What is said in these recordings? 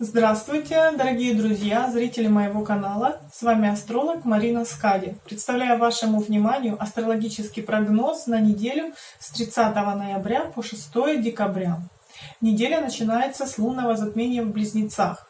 Здравствуйте, дорогие друзья, зрители моего канала. С вами астролог Марина Скади. Представляю вашему вниманию астрологический прогноз на неделю с 30 ноября по 6 декабря. Неделя начинается с лунного затмения в Близнецах,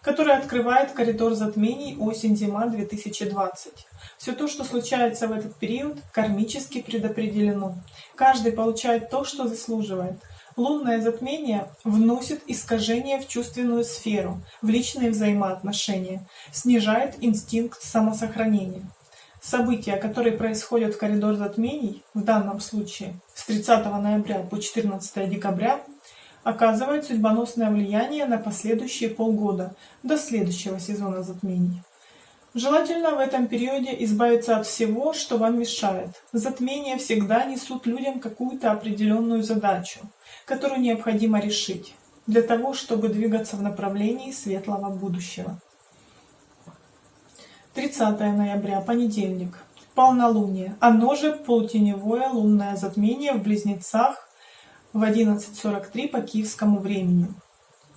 которое открывает коридор затмений осень-зима 2020. Все то, что случается в этот период, кармически предопределено. Каждый получает то, что заслуживает – Лунное затмение вносит искажение в чувственную сферу, в личные взаимоотношения, снижает инстинкт самосохранения. События, которые происходят в коридор затмений, в данном случае с 30 ноября по 14 декабря, оказывают судьбоносное влияние на последующие полгода, до следующего сезона затмений. Желательно в этом периоде избавиться от всего, что вам мешает. Затмения всегда несут людям какую-то определенную задачу, которую необходимо решить, для того, чтобы двигаться в направлении светлого будущего. 30 ноября, понедельник, полнолуние, оно же полутеневое лунное затмение в Близнецах в 11.43 по киевскому времени.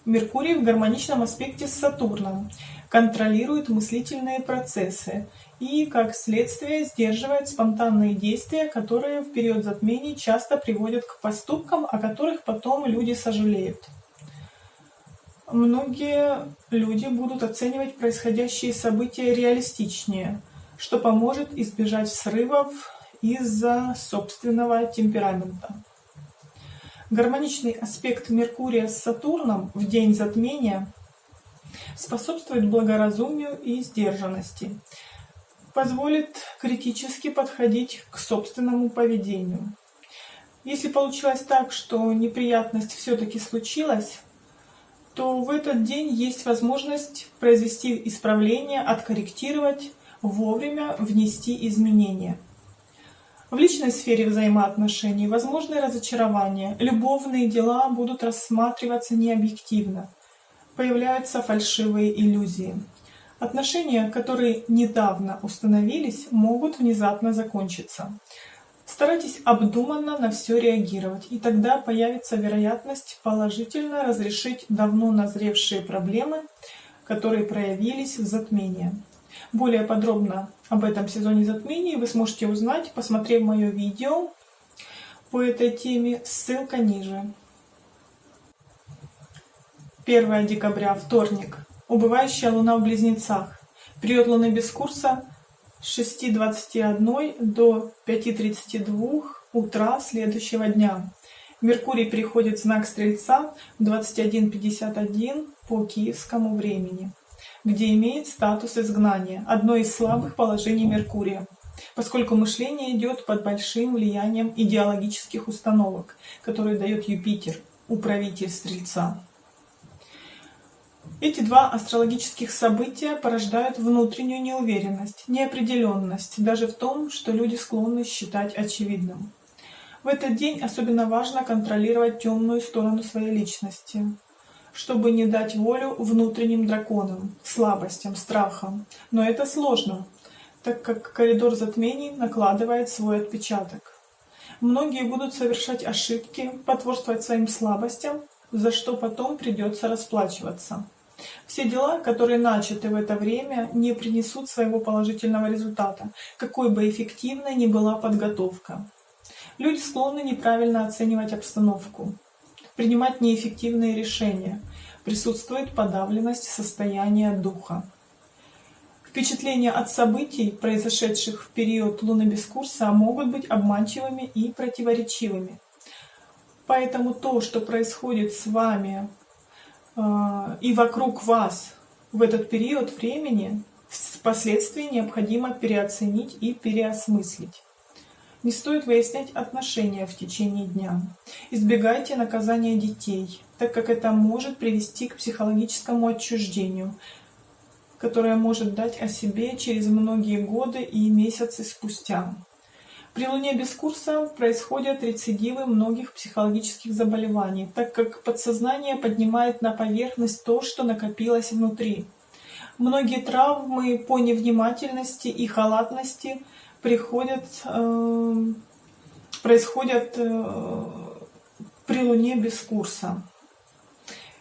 Меркурий в гармоничном аспекте с Сатурном контролирует мыслительные процессы и, как следствие, сдерживает спонтанные действия, которые в период затмений часто приводят к поступкам, о которых потом люди сожалеют. Многие люди будут оценивать происходящие события реалистичнее, что поможет избежать срывов из-за собственного темперамента. Гармоничный аспект Меркурия с Сатурном в день затмения способствует благоразумию и сдержанности, позволит критически подходить к собственному поведению. Если получилось так, что неприятность все-таки случилась, то в этот день есть возможность произвести исправление, откорректировать, вовремя внести изменения. В личной сфере взаимоотношений возможны разочарования, любовные дела будут рассматриваться необъективно, появляются фальшивые иллюзии. Отношения, которые недавно установились, могут внезапно закончиться. Старайтесь обдуманно на все реагировать, и тогда появится вероятность положительно разрешить давно назревшие проблемы, которые проявились в затмении. Более подробно об этом сезоне затмений вы сможете узнать, посмотрев мое видео по этой теме, ссылка ниже. 1 декабря, вторник. Убывающая луна в Близнецах. Период луны без курса с 6.21 до 5.32 утра следующего дня. Меркурий переходит в знак Стрельца в 21.51 по киевскому времени где имеет статус изгнания, одно из слабых положений Меркурия, поскольку мышление идет под большим влиянием идеологических установок, которые дает Юпитер, управитель Стрельца. Эти два астрологических события порождают внутреннюю неуверенность, неопределенность даже в том, что люди склонны считать очевидным. В этот день особенно важно контролировать темную сторону своей личности, чтобы не дать волю внутренним драконам, слабостям, страхам. Но это сложно, так как коридор затмений накладывает свой отпечаток. Многие будут совершать ошибки, потворствовать своим слабостям, за что потом придется расплачиваться. Все дела, которые начаты в это время, не принесут своего положительного результата, какой бы эффективной ни была подготовка. Люди склонны неправильно оценивать обстановку, принимать неэффективные решения. Присутствует подавленность состояния духа. Впечатления от событий, произошедших в период лунобескурса, могут быть обманчивыми и противоречивыми. Поэтому то, что происходит с вами э, и вокруг вас в этот период времени, впоследствии необходимо переоценить и переосмыслить. Не стоит выяснять отношения в течение дня. Избегайте наказания детей, так как это может привести к психологическому отчуждению, которое может дать о себе через многие годы и месяцы спустя. При Луне без курса происходят рецидивы многих психологических заболеваний, так как подсознание поднимает на поверхность то, что накопилось внутри. Многие травмы по невнимательности и халатности – приходят, э, происходят э, при Луне без курса.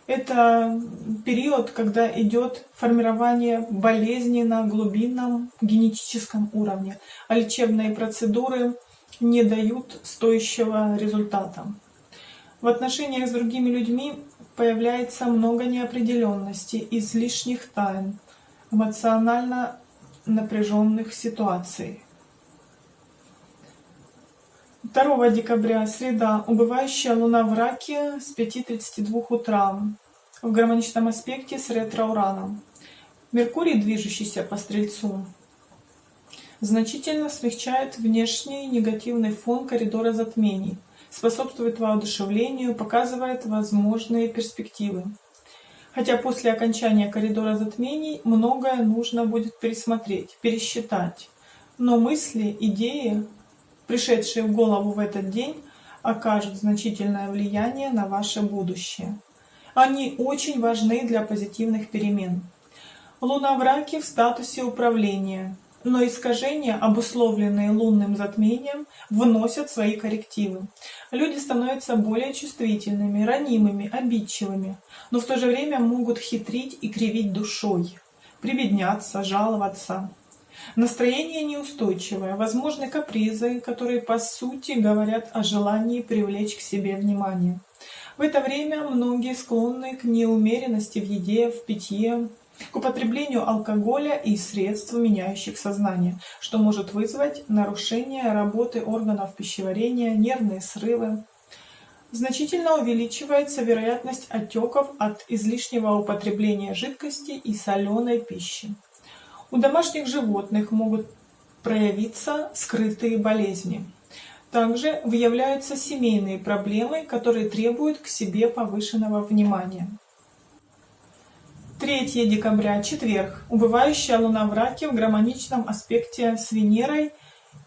Это период, когда идет формирование болезни на глубинном генетическом уровне, а лечебные процедуры не дают стоящего результата. В отношениях с другими людьми появляется много неопределенности, излишних тайн, эмоционально напряженных ситуаций. 2 декабря, среда, убывающая луна в раке с 5.32 утра в гармоничном аспекте с ретро-ураном. Меркурий, движущийся по Стрельцу, значительно смягчает внешний негативный фон коридора затмений, способствует воодушевлению, показывает возможные перспективы. Хотя после окончания коридора затмений многое нужно будет пересмотреть, пересчитать. Но мысли, идеи, пришедшие в голову в этот день, окажут значительное влияние на ваше будущее. Они очень важны для позитивных перемен. Луна в раке в статусе управления, но искажения, обусловленные лунным затмением, вносят свои коррективы. Люди становятся более чувствительными, ранимыми, обидчивыми, но в то же время могут хитрить и кривить душой, прибедняться, жаловаться. Настроение неустойчивое, возможны капризы, которые по сути говорят о желании привлечь к себе внимание. В это время многие склонны к неумеренности в еде, в питье, к употреблению алкоголя и средств, меняющих сознание, что может вызвать нарушение работы органов пищеварения, нервные срывы. Значительно увеличивается вероятность отеков от излишнего употребления жидкости и соленой пищи. У домашних животных могут проявиться скрытые болезни. Также выявляются семейные проблемы, которые требуют к себе повышенного внимания. 3 декабря, четверг. Убывающая луна в раке в гармоничном аспекте с Венерой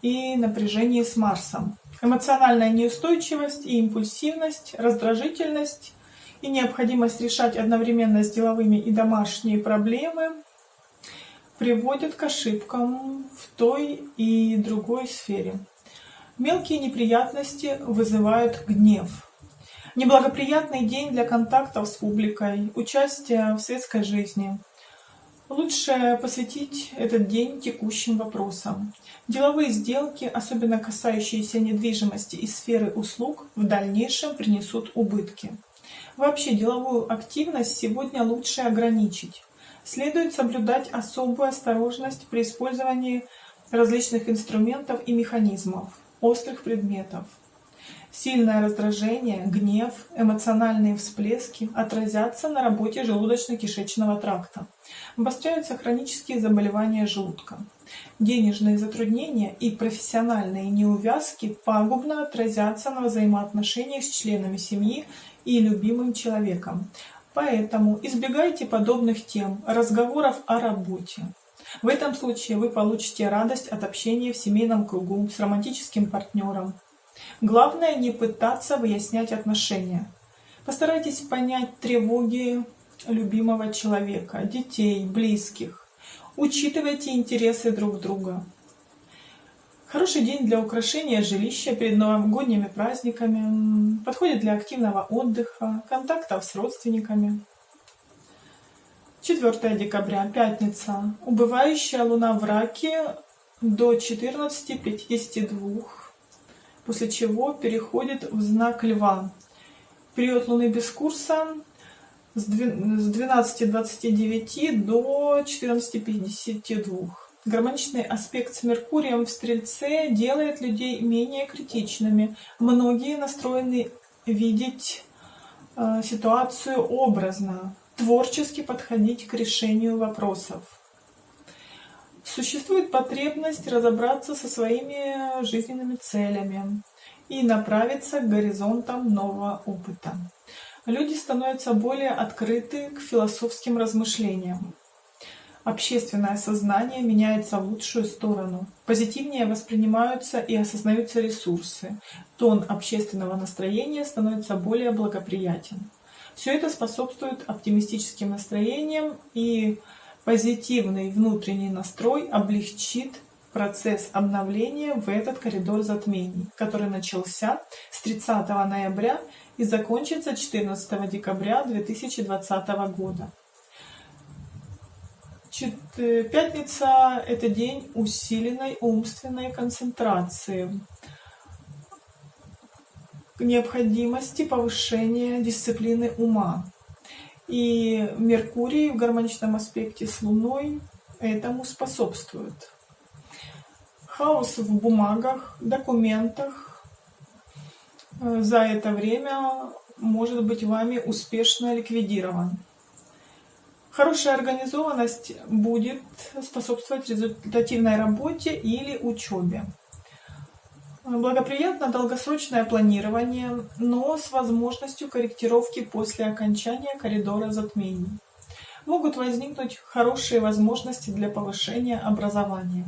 и напряжении с Марсом. Эмоциональная неустойчивость и импульсивность, раздражительность и необходимость решать одновременно с деловыми и домашние проблемы приводят к ошибкам в той и другой сфере. Мелкие неприятности вызывают гнев. Неблагоприятный день для контактов с публикой, участия в светской жизни. Лучше посвятить этот день текущим вопросам. Деловые сделки, особенно касающиеся недвижимости и сферы услуг, в дальнейшем принесут убытки. Вообще деловую активность сегодня лучше ограничить. Следует соблюдать особую осторожность при использовании различных инструментов и механизмов, острых предметов. Сильное раздражение, гнев, эмоциональные всплески отразятся на работе желудочно-кишечного тракта. Обостряются хронические заболевания желудка. Денежные затруднения и профессиональные неувязки пагубно отразятся на взаимоотношениях с членами семьи и любимым человеком, Поэтому избегайте подобных тем, разговоров о работе. В этом случае вы получите радость от общения в семейном кругу с романтическим партнером. Главное не пытаться выяснять отношения. Постарайтесь понять тревоги любимого человека, детей, близких. Учитывайте интересы друг друга. Хороший день для украшения жилища перед новогодними праздниками. Подходит для активного отдыха, контактов с родственниками. 4 декабря, пятница. Убывающая луна в раке до 14.52, после чего переходит в знак льва. Период луны без курса с 12.29 до 14.52. Гармоничный аспект с Меркурием в Стрельце делает людей менее критичными. Многие настроены видеть э, ситуацию образно, творчески подходить к решению вопросов. Существует потребность разобраться со своими жизненными целями и направиться к горизонтам нового опыта. Люди становятся более открыты к философским размышлениям общественное сознание меняется в лучшую сторону. Позитивнее воспринимаются и осознаются ресурсы. Тон общественного настроения становится более благоприятен. Все это способствует оптимистическим настроениям и позитивный внутренний настрой облегчит процесс обновления в этот коридор затмений, который начался с 30 ноября и закончится 14 декабря 2020 года. Пятница – это день усиленной умственной концентрации, необходимости повышения дисциплины ума. И Меркурий в гармоничном аспекте с Луной этому способствует. Хаос в бумагах, документах э, за это время может быть вами успешно ликвидирован. Хорошая организованность будет способствовать результативной работе или учебе. Благоприятно долгосрочное планирование, но с возможностью корректировки после окончания коридора затмений. Могут возникнуть хорошие возможности для повышения образования.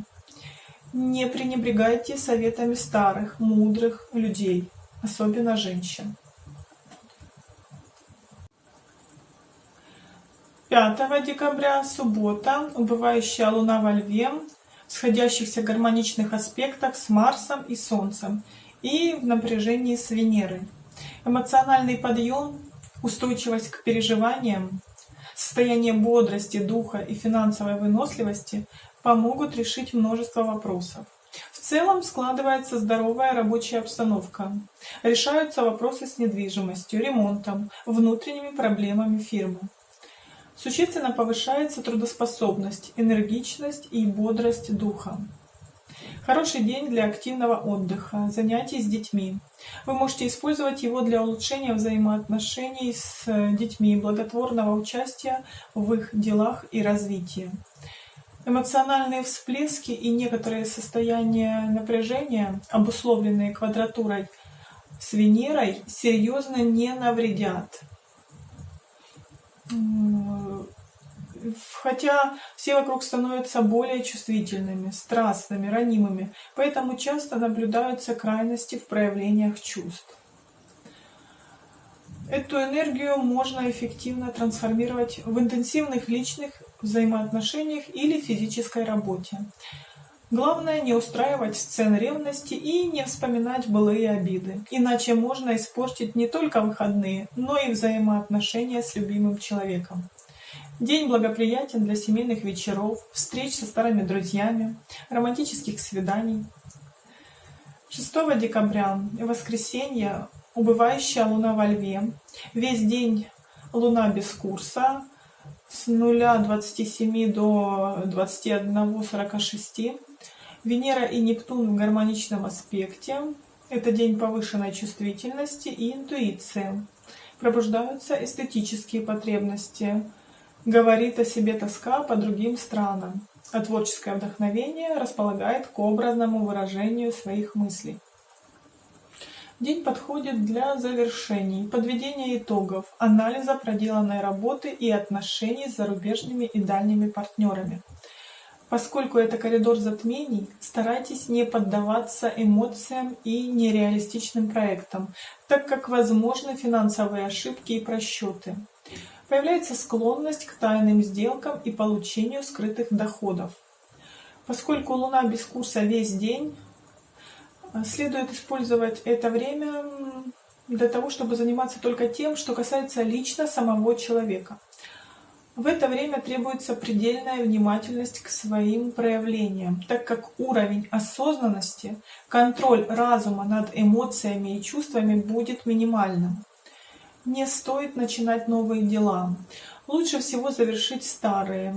Не пренебрегайте советами старых, мудрых людей, особенно женщин. 5 декабря, суббота, убывающая луна во льве, сходящихся гармоничных аспектах с Марсом и Солнцем и в напряжении с Венерой. Эмоциональный подъем, устойчивость к переживаниям, состояние бодрости, духа и финансовой выносливости помогут решить множество вопросов. В целом складывается здоровая рабочая обстановка. Решаются вопросы с недвижимостью, ремонтом, внутренними проблемами фирмы. Существенно повышается трудоспособность, энергичность и бодрость духа. Хороший день для активного отдыха, занятий с детьми. Вы можете использовать его для улучшения взаимоотношений с детьми, благотворного участия в их делах и развитии. Эмоциональные всплески и некоторые состояния напряжения, обусловленные квадратурой с Венерой, серьезно не навредят хотя все вокруг становятся более чувствительными, страстными, ранимыми, поэтому часто наблюдаются крайности в проявлениях чувств. Эту энергию можно эффективно трансформировать в интенсивных личных взаимоотношениях или физической работе. Главное не устраивать сцен ревности и не вспоминать былые обиды, иначе можно испортить не только выходные, но и взаимоотношения с любимым человеком. День благоприятен для семейных вечеров, встреч со старыми друзьями, романтических свиданий. 6 декабря, воскресенье, убывающая луна во льве. Весь день луна без курса, с 0.27 до 21.46. Венера и Нептун в гармоничном аспекте. Это день повышенной чувствительности и интуиции. Пробуждаются эстетические потребности. Говорит о себе тоска по другим странам. А творческое вдохновение располагает к образному выражению своих мыслей. День подходит для завершений, подведения итогов, анализа проделанной работы и отношений с зарубежными и дальними партнерами. Поскольку это коридор затмений, старайтесь не поддаваться эмоциям и нереалистичным проектам, так как возможны финансовые ошибки и просчеты. Появляется склонность к тайным сделкам и получению скрытых доходов. Поскольку Луна без курса весь день, следует использовать это время для того, чтобы заниматься только тем, что касается лично самого человека. В это время требуется предельная внимательность к своим проявлениям, так как уровень осознанности, контроль разума над эмоциями и чувствами будет минимальным. Не стоит начинать новые дела. Лучше всего завершить старые.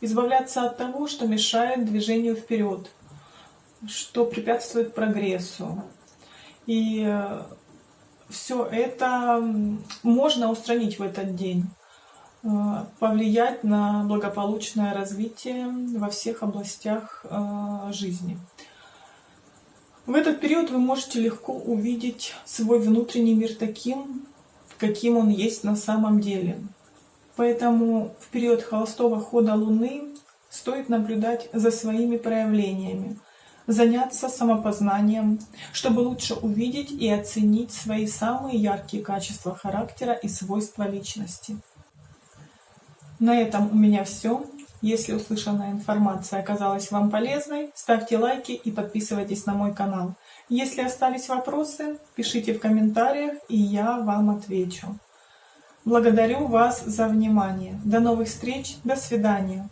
Избавляться от того, что мешает движению вперед, что препятствует прогрессу. И э, все это можно устранить в этот день. Э, повлиять на благополучное развитие во всех областях э, жизни. В этот период вы можете легко увидеть свой внутренний мир таким, каким он есть на самом деле. Поэтому в период холостого хода Луны стоит наблюдать за своими проявлениями, заняться самопознанием, чтобы лучше увидеть и оценить свои самые яркие качества характера и свойства личности. На этом у меня все. Если услышанная информация оказалась вам полезной, ставьте лайки и подписывайтесь на мой канал. Если остались вопросы, пишите в комментариях, и я вам отвечу. Благодарю вас за внимание. До новых встреч. До свидания.